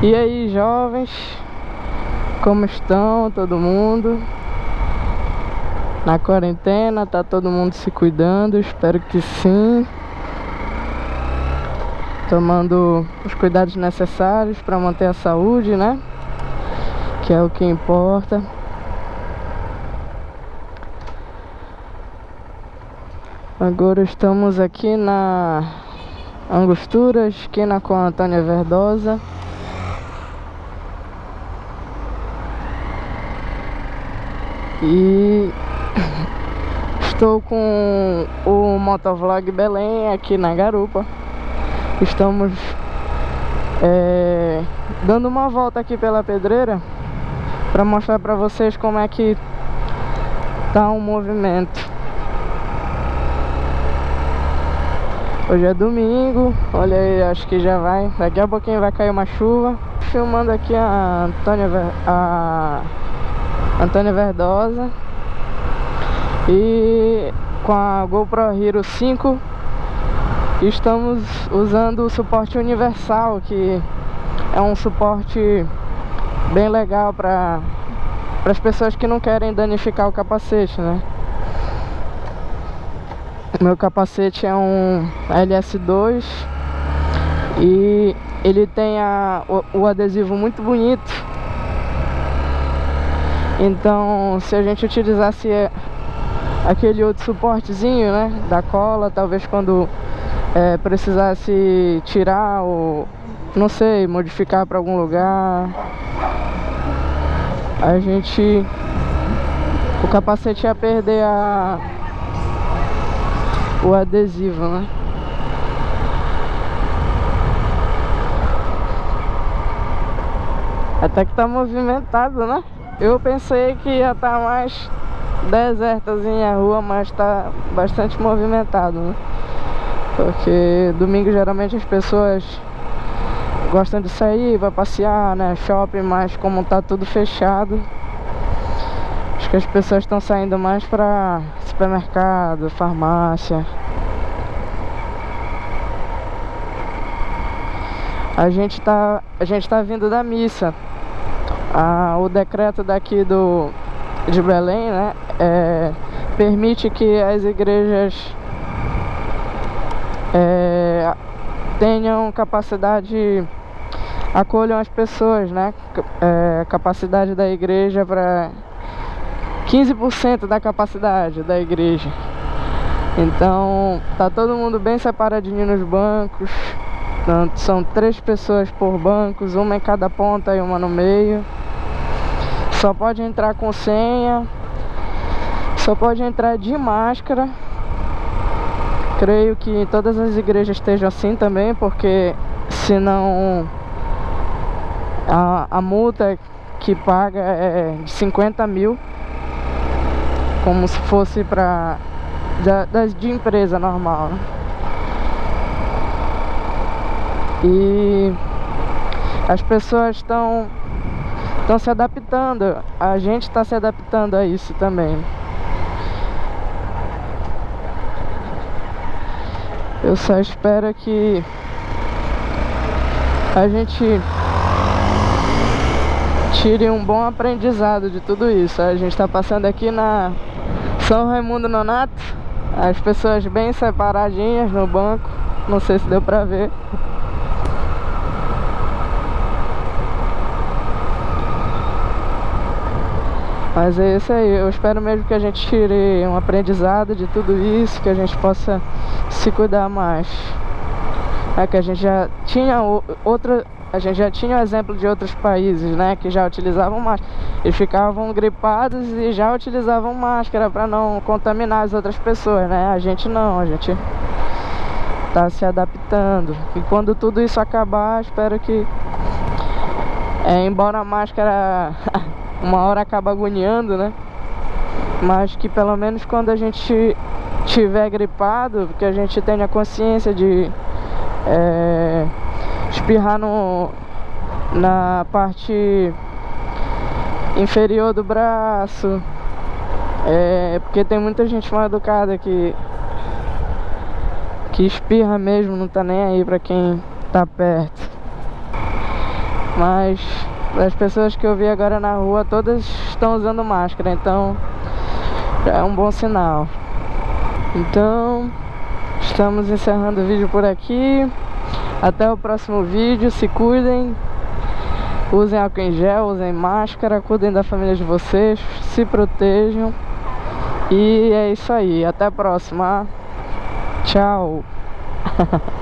E aí, jovens? Como estão todo mundo? Na quarentena, tá todo mundo se cuidando? Espero que sim. Tomando os cuidados necessários para manter a saúde, né? Que é o que importa. Agora estamos aqui na Angostura, esquina com a Antônia Verdosa. E estou com o Motovlog Belém aqui na Garupa. Estamos é, dando uma volta aqui pela pedreira para mostrar para vocês como é que tá o movimento. Hoje é domingo, olha aí, acho que já vai, daqui a pouquinho vai cair uma chuva. Filmando aqui a Antônia, a Antônia Verdosa E com a GoPro Hero 5 Estamos usando o suporte universal Que é um suporte bem legal para as pessoas que não querem danificar o capacete, né? Meu capacete é um LS2 e ele tem a, o, o adesivo muito bonito então, se a gente utilizasse aquele outro suportezinho, né, da cola, talvez quando é, precisasse tirar ou, não sei, modificar para algum lugar, a gente, o capacete ia perder a, o adesivo, né. Até que tá movimentado, né? Eu pensei que ia estar tá mais desertazinha a rua, mas está bastante movimentado, né? Porque domingo geralmente as pessoas gostam de sair, vai passear, né? Shopping, mas como tá tudo fechado, acho que as pessoas estão saindo mais para supermercado, farmácia. A gente tá, a gente tá vindo da missa ah, o decreto daqui do, de Belém né, é, permite que as igrejas é, tenham capacidade, acolham as pessoas, né? É, capacidade da igreja para 15% da capacidade da igreja. Então, tá todo mundo bem separadinho nos bancos. São três pessoas por bancos, uma em cada ponta e uma no meio. Só pode entrar com senha. Só pode entrar de máscara. Creio que todas as igrejas estejam assim também, porque senão a, a multa que paga é de 50 mil. Como se fosse para de, de empresa normal. Né? E as pessoas estão estão se adaptando. A gente está se adaptando a isso também. Eu só espero que a gente tire um bom aprendizado de tudo isso. A gente está passando aqui na São Raimundo Nonato, as pessoas bem separadinhas no banco. Não sei se deu pra ver. Mas é isso aí, eu espero mesmo que a gente tire um aprendizado de tudo isso, que a gente possa se cuidar mais. É que a gente já tinha outra, a gente já tinha o exemplo de outros países, né, que já utilizavam máscara. Eles ficavam gripados e já utilizavam máscara para não contaminar as outras pessoas, né? A gente não, a gente tá se adaptando. E quando tudo isso acabar, espero que é, embora a máscara uma hora acaba agoniando, né? Mas que pelo menos quando a gente tiver gripado, que a gente tenha consciência de é, espirrar no, na parte inferior do braço. É, porque tem muita gente mal educada que que espirra mesmo, não tá nem aí pra quem tá perto. Mas as pessoas que eu vi agora na rua, todas estão usando máscara, então é um bom sinal. Então, estamos encerrando o vídeo por aqui. Até o próximo vídeo, se cuidem. Usem álcool em gel, usem máscara, cuidem da família de vocês, se protejam. E é isso aí, até a próxima. Tchau.